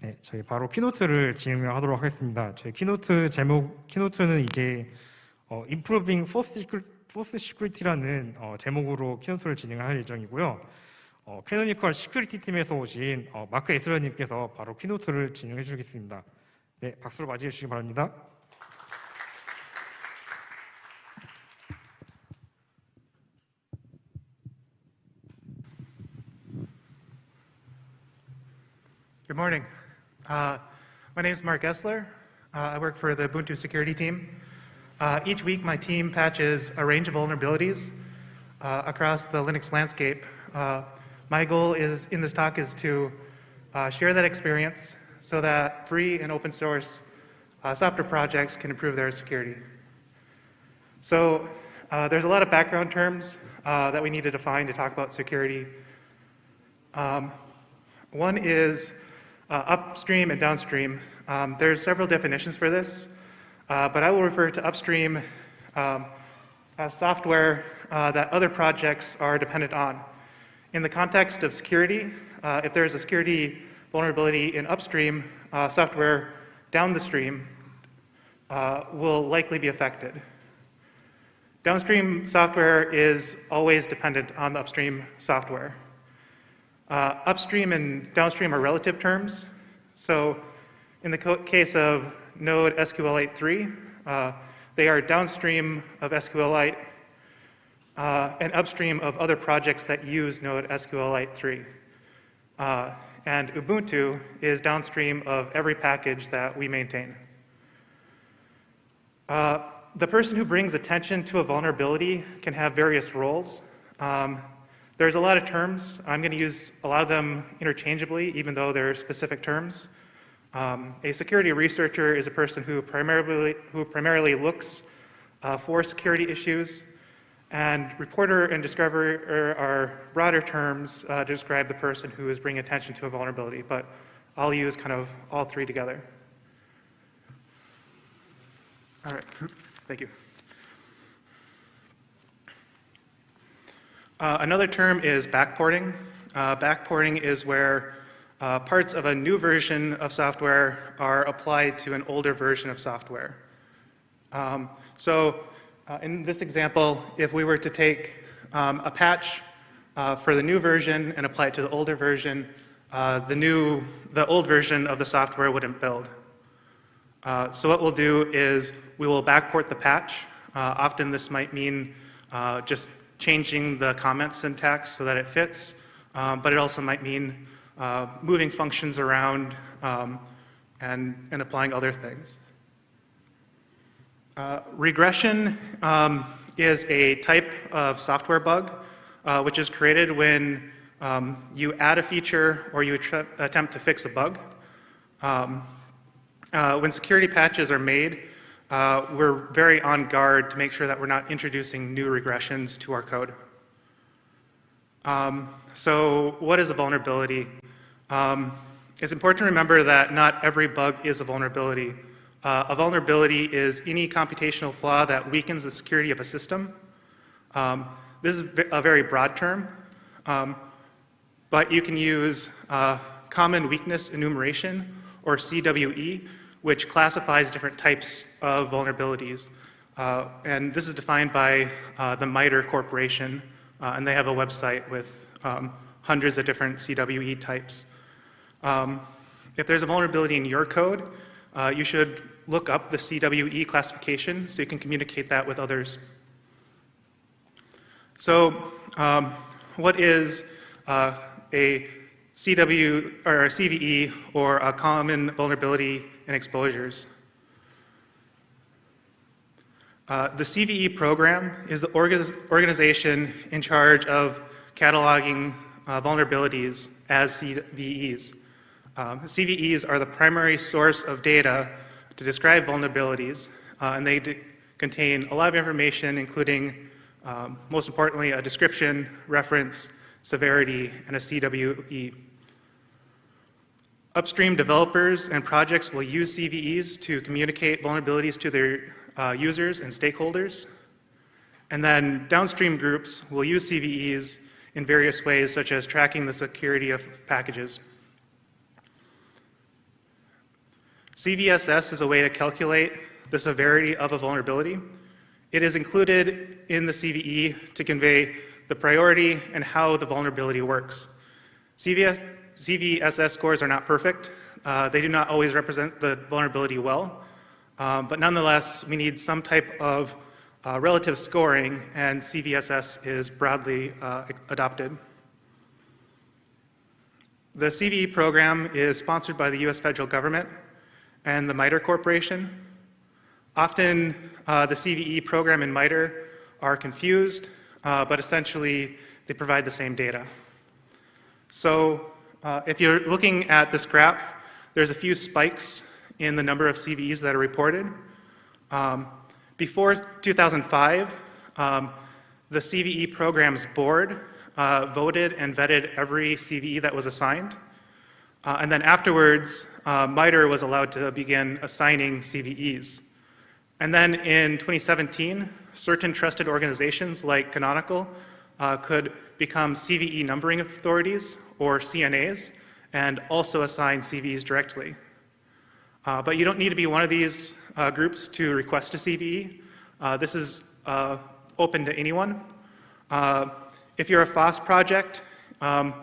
네, 저희 바로 키노트를 진행하도록 하겠습니다. 저희 키노트 제목, 키노트는 이제 어, Improving Force Security라는 어, 제목으로 키노트를 진행할 예정이고요. 어, 캐노니컬 시큐리티 팀에서 오신 어, 마크 에스러님께서 바로 키노트를 진행해 주시겠습니다. 네, 박수로 맞이해 주시기 바랍니다. Good. Uh, my name is Mark Esler. Uh, I work for the Ubuntu security team. Uh, each week, my team patches a range of vulnerabilities uh, across the Linux landscape. Uh, my goal is in this talk is to uh, share that experience so that free and open source software projects can improve their security. So there's a lot of background terms that we need to define to talk about security. Um, one is uh, upstream and downstream. Um, there's several definitions for this, uh, but I will refer to upstream um, as software uh, that other projects are dependent on. In the context of security, uh, if there's a security vulnerability in upstream, uh, software down the stream uh, will likely be affected. Downstream software is always dependent on the upstream software. Uh, upstream and downstream are relative terms. So in the case of Node SQLite 3, uh, they are downstream of SQLite uh, and upstream of other projects that use Node SQLite 3. Uh, and Ubuntu is downstream of every package that we maintain. Uh, the person who brings attention to a vulnerability can have various roles. Um, there's a lot of terms. I'm going to use a lot of them interchangeably, even though they're specific terms. Um, a security researcher is a person who primarily, who primarily looks uh, for security issues, and reporter and discoverer are broader terms uh, to describe the person who is bringing attention to a vulnerability, but I'll use kind of all three together. All right, thank you. Uh, another term is backporting. Uh, backporting is where uh, parts of a new version of software are applied to an older version of software. Um, so uh, in this example, if we were to take um, a patch uh, for the new version and apply it to the older version, the new, the old version of the software wouldn't build. so what we'll do is we will backport the patch. often this might mean just changing the comment syntax so that it fits, um, but it also might mean uh, moving functions around um, and, and applying other things. Uh, regression um, is a type of software bug uh, which is created when um, you add a feature or you attempt to fix a bug. Um, uh, when security patches are made, uh, we're very on guard to make sure that we're not introducing new regressions to our code. Um, so what is a vulnerability? Um, it's important to remember that not every bug is a vulnerability. Uh, a vulnerability is any computational flaw that weakens the security of a system. Um, this is a very broad term, um, but you can use uh, common weakness enumeration or CWE which classifies different types of vulnerabilities. Uh, and this is defined by uh, the MITRE Corporation, uh, and they have a website with um, hundreds of different CWE types. Um, if there's a vulnerability in your code, uh, you should look up the CWE classification so you can communicate that with others. So um, what is uh, a CW or a CVE or a common vulnerability and exposures. Uh, the CVE program is the organization in charge of cataloging uh, vulnerabilities as CVEs. Um, CVEs are the primary source of data to describe vulnerabilities, uh, and they contain a lot of information, including, um, most importantly, a description, reference, severity, and a CWE. Upstream developers and projects will use CVEs to communicate vulnerabilities to their uh, users and stakeholders. And then downstream groups will use CVEs in various ways, such as tracking the security of packages. CVSS is a way to calculate the severity of a vulnerability. It is included in the CVE to convey the priority and how the vulnerability works. CVS, CVSS scores are not perfect. Uh, they do not always represent the vulnerability well, um, but nonetheless, we need some type of uh, relative scoring, and CVSS is broadly uh, adopted. The CVE program is sponsored by the US federal government and the MITRE Corporation. Often, uh, the CVE program and MITRE are confused, uh, but essentially, they provide the same data. So, uh, if you're looking at this graph, there's a few spikes in the number of CVEs that are reported. Um, before 2005, um, the CVE program's board uh, voted and vetted every CVE that was assigned. Uh, and then afterwards, uh, MITRE was allowed to begin assigning CVEs. And then in 2017, certain trusted organizations like Canonical uh, could become CVE numbering authorities or CNAs and also assign CVEs directly. Uh, but you don't need to be one of these uh, groups to request a CVE. Uh, this is uh, open to anyone. Uh, if you're a FOSS project um,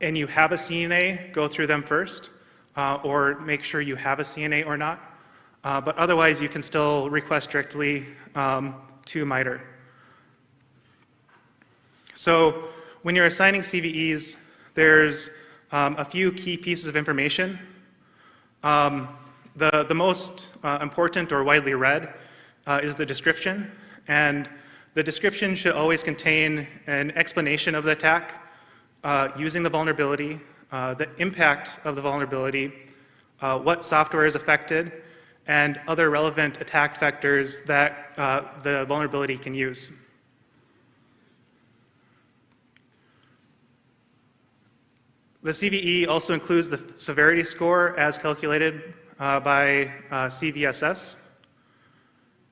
and you have a CNA, go through them first, uh, or make sure you have a CNA or not. but otherwise, you can still request directly um, to MITRE. So when you're assigning CVEs, there's um, a few key pieces of information. Um, the, the most uh, important or widely read uh, is the description, and the description should always contain an explanation of the attack, uh, using the vulnerability, uh, the impact of the vulnerability, uh, what software is affected, and other relevant attack vectors that uh, the vulnerability can use. The CVE also includes the severity score as calculated uh, by uh, CVSS.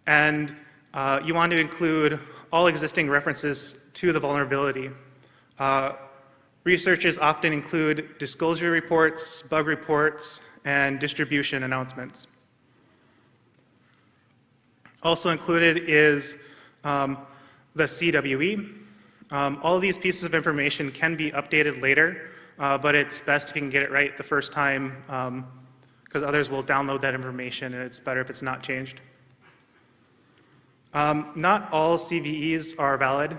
And uh, you want to include all existing references to the vulnerability. Uh, researchers often include disclosure reports, bug reports, and distribution announcements. Also included is um, the CWE. Um, all these pieces of information can be updated later uh, but it's best if you can get it right the first time because um, others will download that information and it's better if it's not changed. Um, not all CVEs are valid.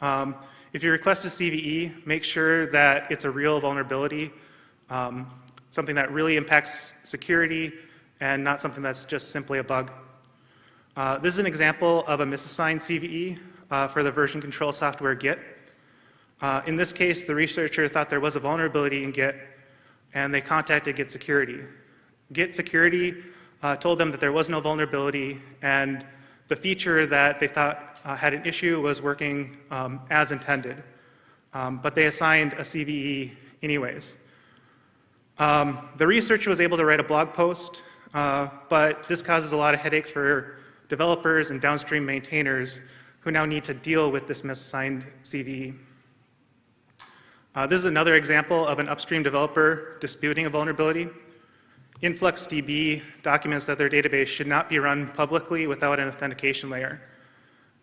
Um, if you request a CVE, make sure that it's a real vulnerability, um, something that really impacts security and not something that's just simply a bug. Uh, this is an example of a misassigned CVE uh, for the version control software Git. Uh, in this case, the researcher thought there was a vulnerability in Git, and they contacted Git Security. Git Security uh, told them that there was no vulnerability, and the feature that they thought uh, had an issue was working um, as intended. Um, but they assigned a CVE anyways. Um, the researcher was able to write a blog post, uh, but this causes a lot of headache for developers and downstream maintainers who now need to deal with this misassigned CVE. Uh, this is another example of an upstream developer disputing a vulnerability. InfluxDB documents that their database should not be run publicly without an authentication layer.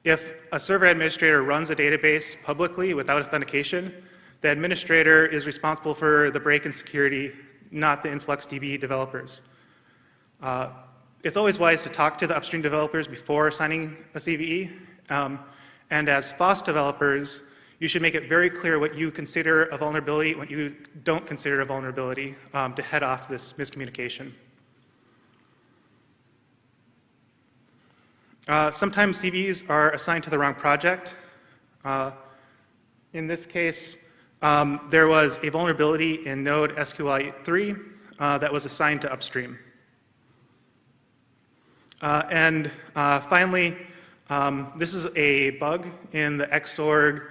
If a server administrator runs a database publicly without authentication, the administrator is responsible for the break in security, not the InfluxDB developers. Uh, it's always wise to talk to the upstream developers before signing a CVE. Um, and as FOSS developers, you should make it very clear what you consider a vulnerability, what you don't consider a vulnerability um, to head off this miscommunication. Uh, sometimes CVEs are assigned to the wrong project. Uh, in this case, um, there was a vulnerability in Node SQLite 3 uh, that was assigned to upstream. Uh, and uh, finally, um, this is a bug in the Xorg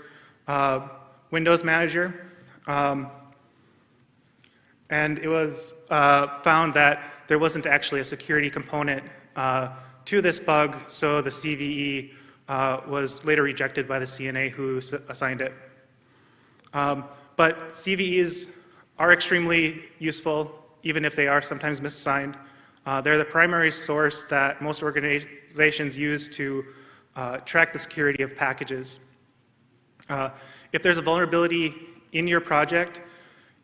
uh, Windows Manager. Um, and it was uh, found that there wasn't actually a security component uh, to this bug, so the CVE uh, was later rejected by the CNA who assigned it. Um, but CVEs are extremely useful, even if they are sometimes misassigned. Uh, they're the primary source that most organizations use to uh, track the security of packages. Uh, if there's a vulnerability in your project,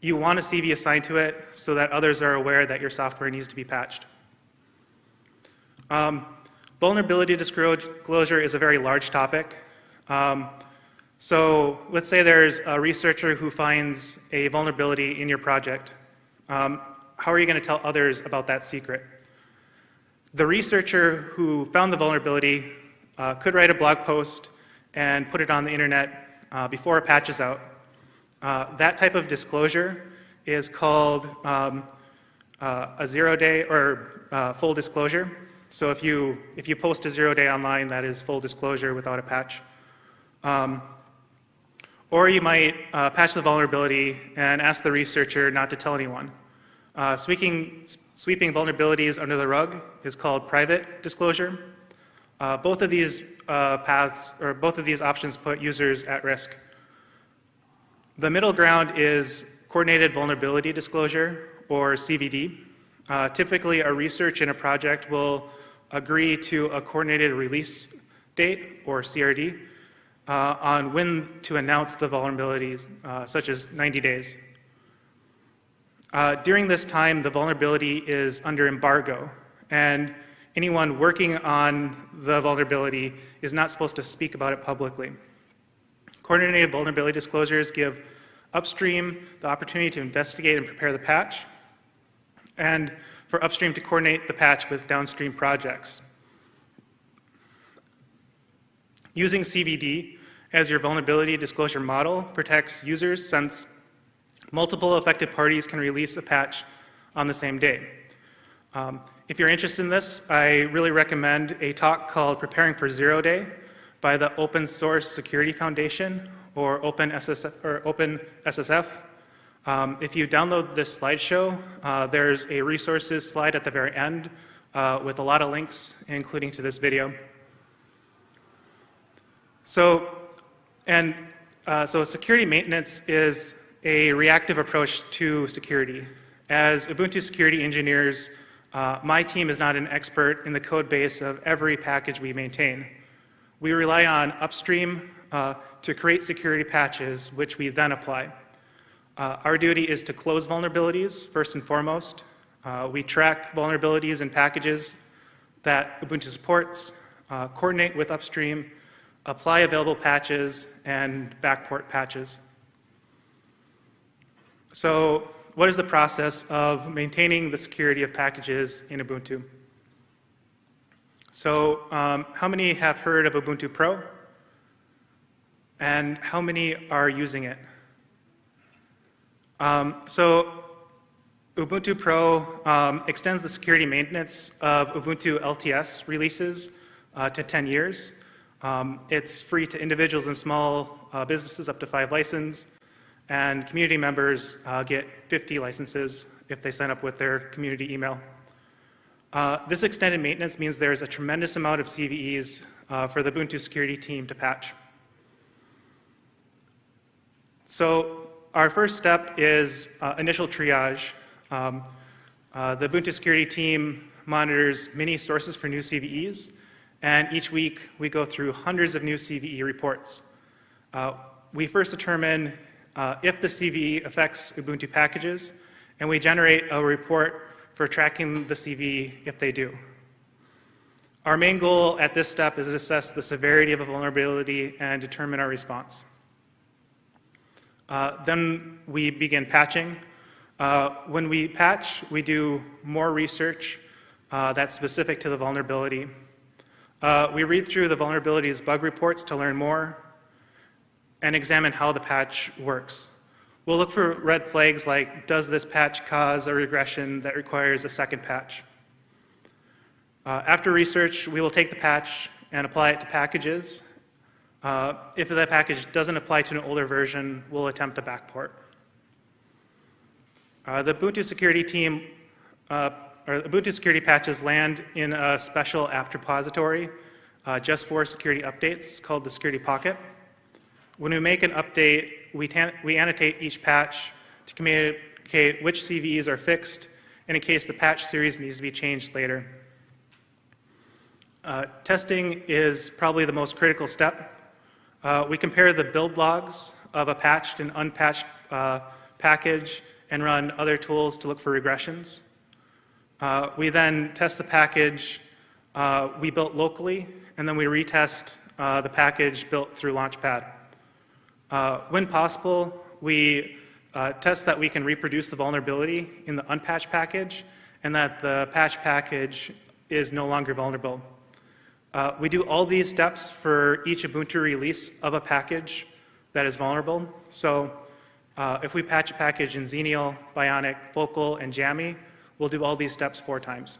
you want a CVE assigned to it so that others are aware that your software needs to be patched. Um, vulnerability disclosure is a very large topic. Um, so let's say there's a researcher who finds a vulnerability in your project. Um, how are you going to tell others about that secret? The researcher who found the vulnerability uh, could write a blog post and put it on the internet uh, before a patch is out. Uh, that type of disclosure is called um, uh, a zero day or uh, full disclosure. So if you, if you post a zero day online, that is full disclosure without a patch. Um, or you might uh, patch the vulnerability and ask the researcher not to tell anyone. Sweeping, sweeping vulnerabilities under the rug is called private disclosure. Uh, both of these uh, paths, or both of these options put users at risk. The middle ground is coordinated vulnerability disclosure, or CVD. Uh, typically, a research in a project will agree to a coordinated release date, or CRD, uh, on when to announce the vulnerabilities, uh, such as 90 days. Uh, during this time, the vulnerability is under embargo, and anyone working on the vulnerability is not supposed to speak about it publicly. Coordinated vulnerability disclosures give upstream the opportunity to investigate and prepare the patch, and for upstream to coordinate the patch with downstream projects. Using CVD as your vulnerability disclosure model protects users since multiple affected parties can release a patch on the same day. Um, if you're interested in this, I really recommend a talk called Preparing for Zero Day by the Open Source Security Foundation or OpenSSF. Or Open SSF. Um, if you download this slideshow, uh, there's a resources slide at the very end uh, with a lot of links, including to this video. So, and uh, so security maintenance is a reactive approach to security. As Ubuntu security engineers, uh, my team is not an expert in the code base of every package we maintain. We rely on upstream uh, to create security patches, which we then apply. Uh, our duty is to close vulnerabilities, first and foremost. Uh, we track vulnerabilities in packages that Ubuntu supports, uh, coordinate with upstream, apply available patches, and backport patches. So what is the process of maintaining the security of packages in Ubuntu? So um, how many have heard of Ubuntu Pro? And how many are using it? Um, so Ubuntu Pro um, extends the security maintenance of Ubuntu LTS releases uh, to 10 years. Um, it's free to individuals and small uh, businesses up to five license, and community members uh, get 50 licenses if they sign up with their community email. Uh, this extended maintenance means there's a tremendous amount of CVEs uh, for the Ubuntu security team to patch. So our first step is uh, initial triage. Um, uh, the Ubuntu security team monitors many sources for new CVEs, and each week we go through hundreds of new CVE reports. Uh, we first determine uh, if the CVE affects Ubuntu packages, and we generate a report for tracking the CVE if they do. Our main goal at this step is to assess the severity of a vulnerability and determine our response. Uh, then we begin patching. Uh, when we patch, we do more research uh, that's specific to the vulnerability. Uh, we read through the vulnerabilities bug reports to learn more and examine how the patch works. We'll look for red flags like, does this patch cause a regression that requires a second patch? Uh, after research, we will take the patch and apply it to packages uh, if that package doesn't apply to an older version, we'll attempt a backport. Uh, the Ubuntu security team, uh, or Ubuntu security patches land in a special apt repository uh, just for security updates called the Security Pocket. When we make an update, we, we annotate each patch to communicate which CVEs are fixed and in case the patch series needs to be changed later. Uh, Testing is probably the most critical step. Uh, We compare the build logs of a patched and unpatched uh, package and run other tools to look for regressions. Uh, We then test the package uh, we built locally, and then we retest uh, the package built through Launchpad. Uh, When possible, we uh, test that we can reproduce the vulnerability in the unpatched package and that the patch package is no longer vulnerable. Uh, We do all these steps for each Ubuntu release of a package that is vulnerable. So uh, if we patch a package in Xenial, Bionic, Focal, and Jammy, we'll do all these steps four times.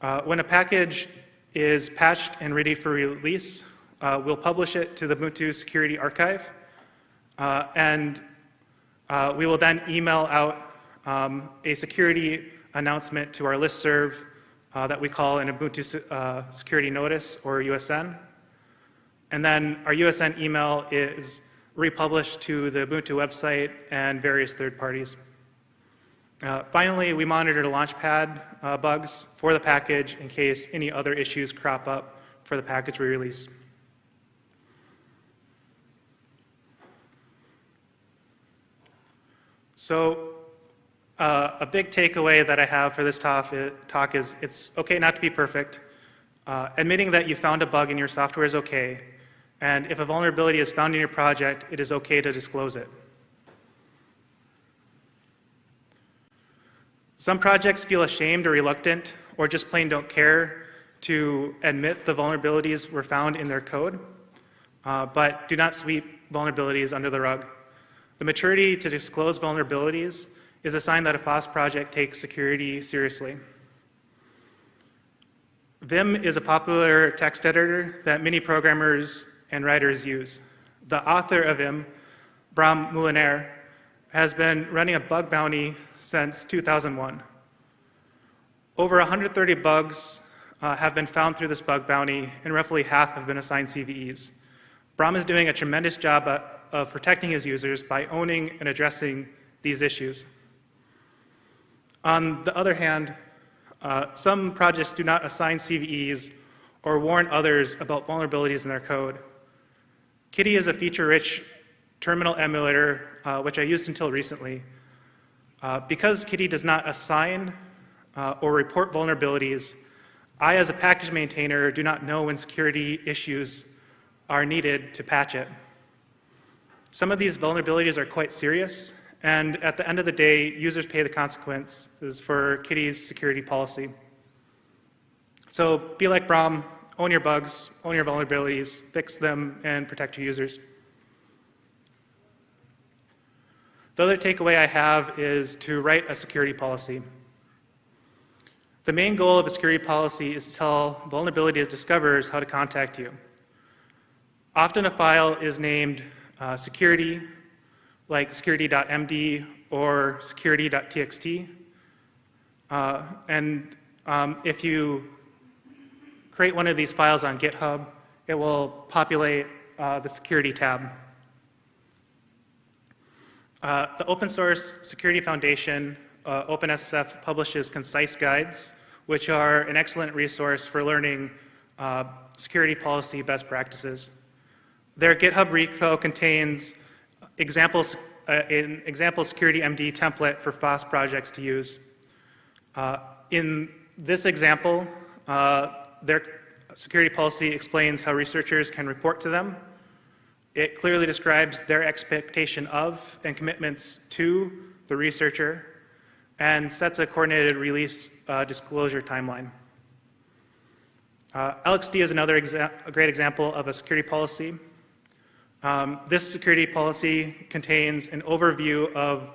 Uh, When a package is patched and ready for release, uh, we'll publish it to the Ubuntu Security Archive, uh, and uh, we will then email out um, a security announcement to our listserv uh, that we call an Ubuntu uh, Security Notice, or USN. And then our USN email is republished to the Ubuntu website and various third parties. Uh, Finally, we monitor the Launchpad uh, bugs for the package in case any other issues crop up for the package we release. So uh, a big takeaway that I have for this talk talk is it's okay not to be perfect. Uh, Admitting that you found a bug in your software is okay, and if a vulnerability is found in your project, it is okay to disclose it. Some projects feel ashamed or reluctant, or just plain don't care to admit the vulnerabilities were found in their code, uh, but do not sweep vulnerabilities under the rug. The maturity to disclose vulnerabilities is a sign that a FOSS project takes security seriously. Vim is a popular text editor that many programmers and writers use. The author of Vim, Bram Moolenaar, has been running a bug bounty since 2001. Over 130 bugs uh, have been found through this bug bounty, and roughly half have been assigned CVEs. Bram is doing a tremendous job uh, of protecting his users by owning and addressing these issues. On the other hand, uh, some projects do not assign CVEs or warn others about vulnerabilities in their code. Kitty is a feature-rich terminal emulator, uh, which I used until recently. Uh, because Kitty does not assign uh, or report vulnerabilities, I, as a package maintainer, do not know when security issues are needed to patch it. Some of these vulnerabilities are quite serious, and at the end of the day, users pay the consequences for Kitty's security policy. So be like Bram, own your bugs, own your vulnerabilities, fix them, and protect your users. The other takeaway I have is to write a security policy. The main goal of a security policy is to tell vulnerability discoverers how to contact you. Often a file is named uh, security, like security.md or security.txt. Uh, and um, if you create one of these files on GitHub, it will populate uh, the security tab. Uh, the Open Source Security Foundation, uh, OpenSSF, publishes concise guides, which are an excellent resource for learning uh, security policy best practices. Their GitHub repo contains examples, uh, an example security MD template for FOSS projects to use. Uh, in this example, uh, their security policy explains how researchers can report to them. It clearly describes their expectation of and commitments to the researcher and sets a coordinated release uh, disclosure timeline. Uh, LXD is another a great example of a security policy. Um, this security policy contains an overview of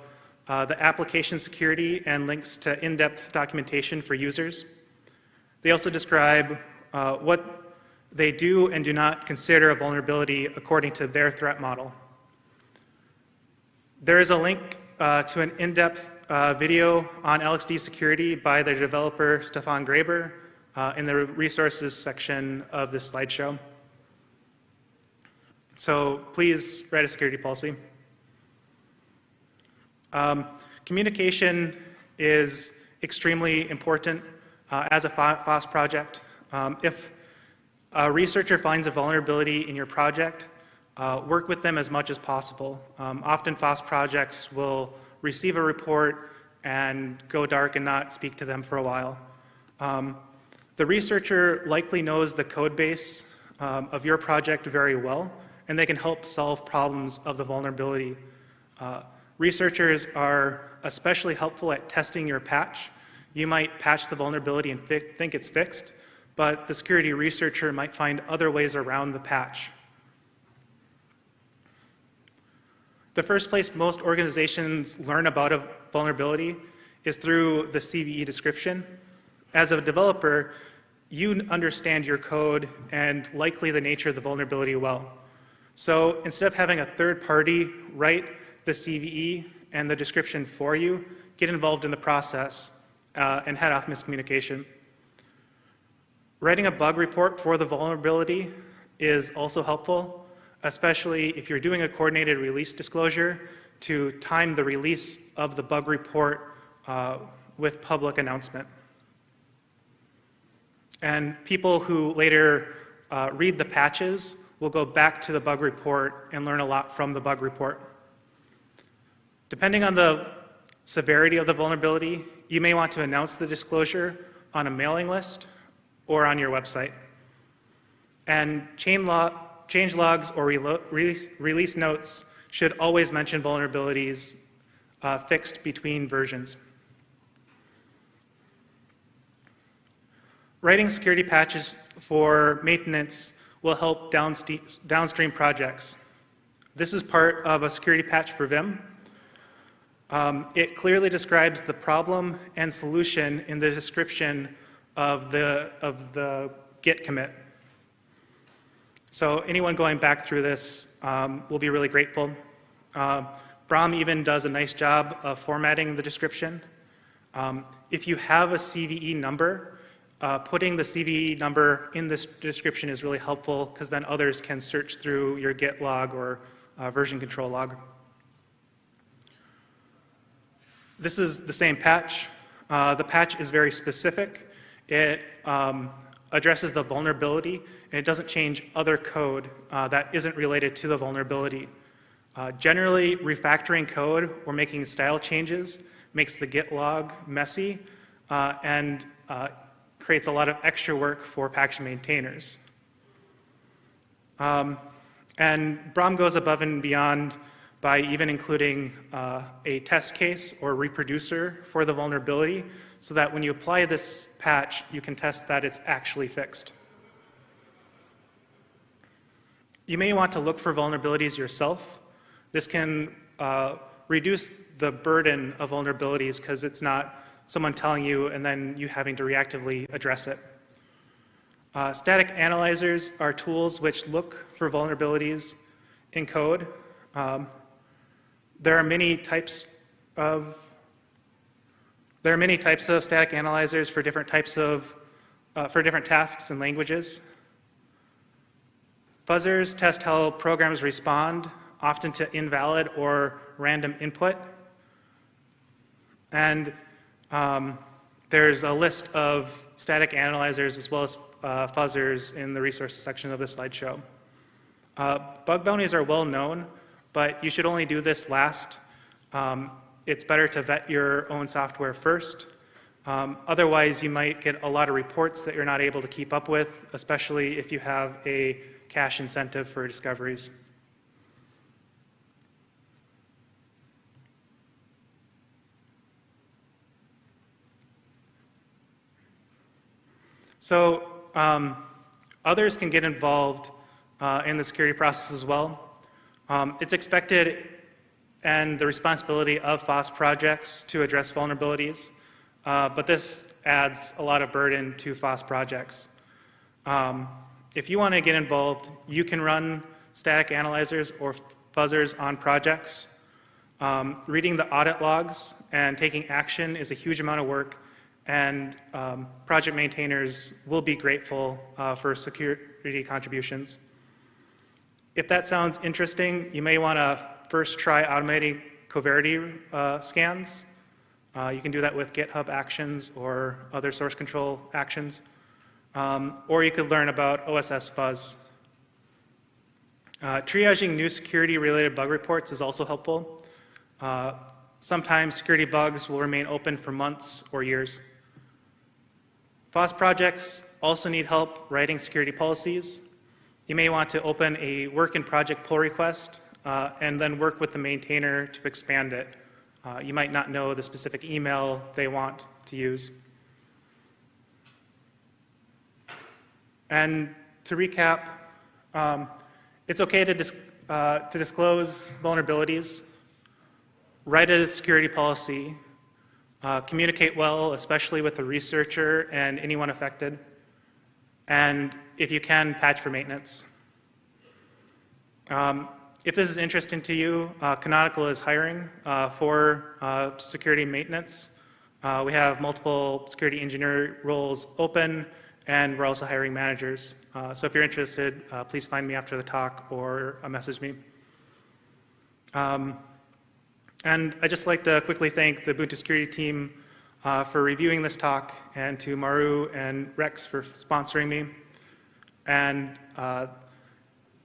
uh, the application security and links to in-depth documentation for users. They also describe uh, what they do and do not consider a vulnerability according to their threat model. There is a link uh, to an in-depth uh, video on LXD security by the developer Stefan Graber uh, in the resources section of this slideshow. So please write a security policy. Um, communication is extremely important uh, as a Fo- FOSS project. Um, If a researcher finds a vulnerability in your project, uh, work with them as much as possible. Um, Often FOSS projects will receive a report and go dark and not speak to them for a while. Um, The researcher likely knows the code base um, of your project very well, and they can help solve problems of the vulnerability. Uh, Researchers are especially helpful at testing your patch. You might patch the vulnerability and think it's fixed, but the security researcher might find other ways around the patch. The first place most organizations learn about a vulnerability is through the CVE description. As a developer, you understand your code and likely the nature of the vulnerability well. So instead of having a third party write the CVE and the description for you, get involved in the process uh, and head off miscommunication. Writing a bug report for the vulnerability is also helpful, especially if you're doing a coordinated release disclosure to time the release of the bug report uh, with public announcement. And people who later uh, read the patches will go back to the bug report and learn a lot from the bug report. Depending on the severity of the vulnerability, you may want to announce the disclosure on a mailing list or on your website. And change logs or release, release notes should always mention vulnerabilities uh, fixed between versions. Writing security patches for maintenance will help downstream projects. This is part of a security patch for Vim. Um, It clearly describes the problem and solution in the description of the, of the Git commit. So anyone going back through this um, will be really grateful. Uh, Bram even does a nice job of formatting the description. Um, If you have a CVE number, uh, putting the CVE number in this description is really helpful because then others can search through your Git log or uh, version control log. This is the same patch. Uh, the patch is very specific. It um, addresses the vulnerability, and it doesn't change other code uh, that isn't related to the vulnerability. Uh, generally, refactoring code or making style changes makes the Git log messy uh, and creates a lot of extra work for package maintainers. Um, and Bram goes above and beyond by even including uh, a test case or reproducer for the vulnerability so that when you apply this patch, you can test that it's actually fixed. You may want to look for vulnerabilities yourself. This can uh, reduce the burden of vulnerabilities because it's not someone telling you and then you having to reactively address it. Uh, static analyzers are tools which look for vulnerabilities in code. Um, there are many types of there are many types of static analyzers for different types of uh, for different tasks and languages. Fuzzers test how programs respond, often to invalid or random input. And um, there's a list of static analyzers as well as uh, fuzzers in the resources section of the slideshow. Uh, bug bounties are well known, but you should only do this last. Um, it's better to vet your own software first. Um, otherwise, you might get a lot of reports that you're not able to keep up with, especially if you have a cash incentive for discoveries. So um, others can get involved uh, in the security process as well. Um, it's expected and the responsibility of FOSS projects to address vulnerabilities, uh, but this adds a lot of burden to FOSS projects. Um, if you want to get involved, you can run static analyzers or fuzzers on projects. Um, reading the audit logs and taking action is a huge amount of work, and um, project maintainers will be grateful uh, for security contributions. If that sounds interesting, you may want to first try automating Coverity uh, scans. Uh, You can do that with GitHub Actions or other source control actions. Um, Or you could learn about OSS fuzz. Uh, Triaging new security-related bug reports is also helpful. Uh, Sometimes security bugs will remain open for months or years. FOSS projects also need help writing security policies. You may want to open a work in project pull request uh, and then work with the maintainer to expand it. Uh, You might not know the specific email they want to use. And to recap, um, it's okay to, dis- uh, to disclose vulnerabilities, write a security policy, uh, communicate well, especially with the researcher and anyone affected, and if you can, patch for maintenance. Um, if this is interesting to you, uh, Canonical is hiring uh, for uh, security maintenance. Uh, we have multiple security engineer roles open, and we're also hiring managers. Uh, so if you're interested, uh, please find me after the talk or message me. Um, and I'd just like to quickly thank the Ubuntu security team uh, for reviewing this talk, and to Maru and Rex for sponsoring me. And uh,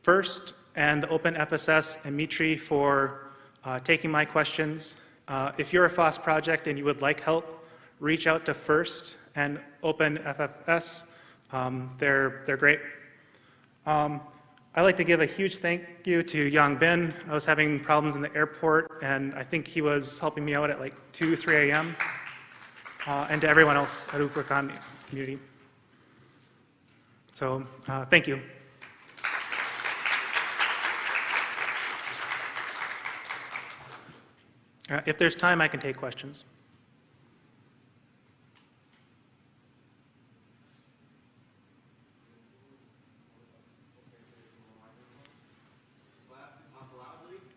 First, and the OpenSSF and MITRE for uh, taking my questions. Uh, If you're a FOSS project and you would like help, reach out to First and OpenSSF. Um, They're, they're great. Um, I'd like to give a huge thank you to Yang Bin. I was having problems in the airport, and I think he was helping me out at like 2, 3 a.m. Uh, And to everyone else at UbuCon community. So, uh, thank you. Uh, If there's time, I can take questions. Yes. Um, I was curious, since, um, since, uh, software reproducibility checks can help prevent against, or help guard against supply chain attacks, if your team is invested at all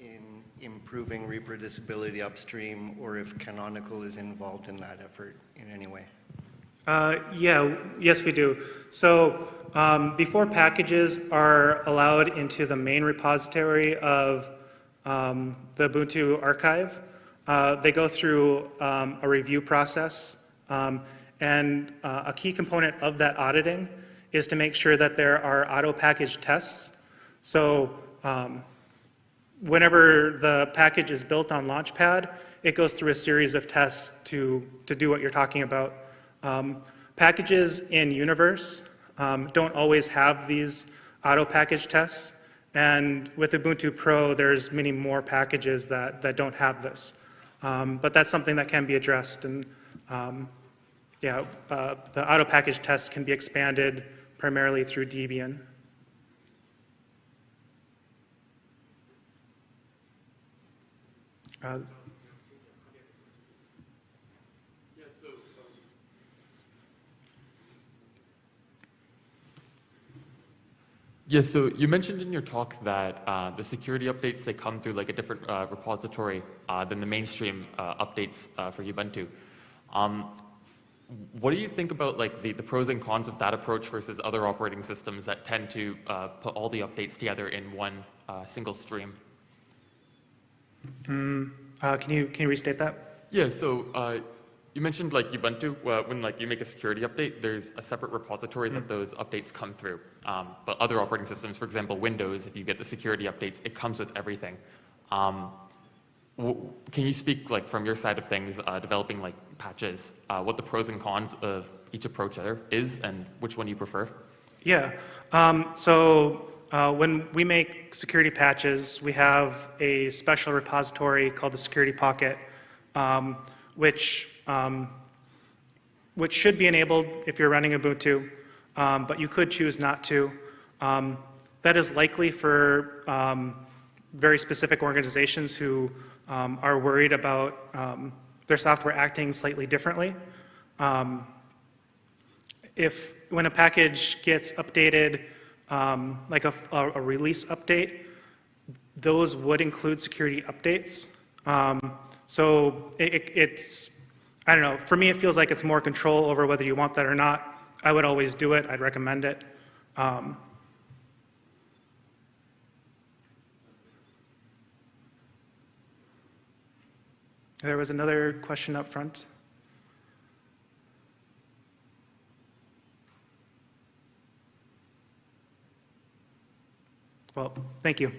in improving reproducibility upstream, or if Canonical is involved in that effort in any way? Uh, Yeah, yes, we do. So um, before packages are allowed into the main repository of um, the Ubuntu archive, uh, they go through um, a review process. Um, And uh, a key component of that auditing is to make sure that there are auto package tests. So um, whenever the package is built on Launchpad, it goes through a series of tests to, to do what you're talking about. Um, packages in Universe um, don't always have these auto-package tests, and with Ubuntu Pro, there's many more packages that, that don't have this. Um, but that's something that can be addressed, and um, yeah, uh, the auto-package tests can be expanded primarily through Debian. Uh, Yes, so you mentioned in your talk that uh, the security updates, they come through like a different uh, repository uh, than the mainstream uh, updates uh, for Ubuntu. Um, what do you think about like the, the pros and cons of that approach versus other operating systems that tend to uh, put all the updates together in one uh, single stream? uh, Can you, can you restate that? Yeah, so uh, you mentioned like Ubuntu, uh, when like you make a security update, there's a separate repository that those updates come through. Um, but other operating systems, for example, Windows, if you get the security updates, it comes with everything. Um, can you speak like from your side of things, uh, developing like patches, uh, what the pros and cons of each approach there is and which one you prefer? Yeah. Um, so uh, when we make security patches, we have a special repository called the Security Pocket, um, which um, which should be enabled if you're running Ubuntu, um, but you could choose not to. Um, that is likely for um, very specific organizations who um, are worried about their software acting slightly differently. If, when a package gets updated, um, like a, a- release update, those would include security updates. Um, So it- it's, I don't know, for me, it feels like it's more control over whether you want that or not. I would always do it, I'd recommend it. Um, There was another question up front. Well, thank you.